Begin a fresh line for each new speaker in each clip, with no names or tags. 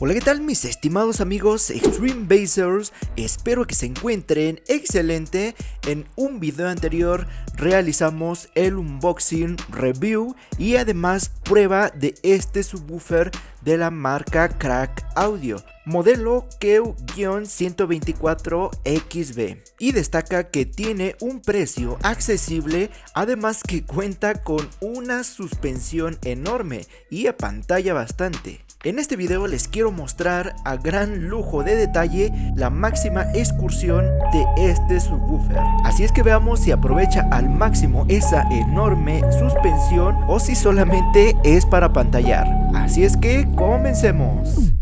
Hola qué tal mis estimados amigos Extreme Basers, espero que se encuentren excelente, en un video anterior realizamos el unboxing, review y además prueba de este subwoofer de la marca Crack Audio, modelo KEW-124XB y destaca que tiene un precio accesible, además que cuenta con una suspensión enorme y a pantalla bastante. En este video les quiero mostrar a gran lujo de detalle la máxima excursión de este subwoofer. Así es que veamos si aprovecha al máximo esa enorme suspensión o si solamente es para pantallar. Así es que comencemos.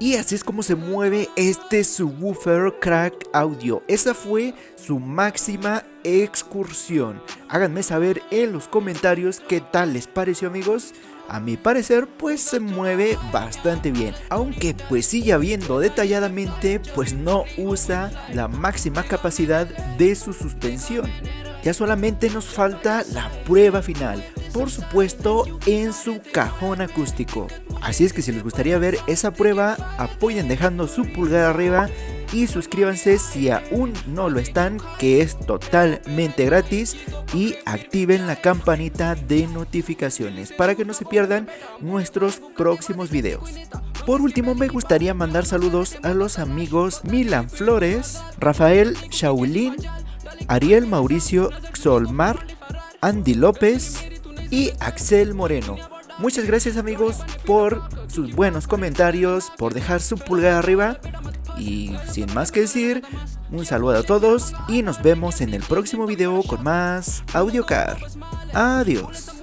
Y así es como se mueve este subwoofer Crack Audio. Esa fue su máxima excursión. Háganme saber en los comentarios qué tal les pareció amigos. A mi parecer pues se mueve bastante bien, aunque pues sigue viendo detalladamente pues no usa la máxima capacidad de su suspensión. Ya solamente nos falta la prueba final, por supuesto en su cajón acústico. Así es que si les gustaría ver esa prueba, apoyen dejando su pulgar arriba y suscríbanse si aún no lo están, que es totalmente gratis y activen la campanita de notificaciones para que no se pierdan nuestros próximos videos. Por último me gustaría mandar saludos a los amigos Milan Flores, Rafael Shaulín, Ariel Mauricio Xolmar, Andy López y Axel Moreno. Muchas gracias amigos por sus buenos comentarios, por dejar su pulgar arriba y sin más que decir, un saludo a todos y nos vemos en el próximo video con más AudioCar. Adiós.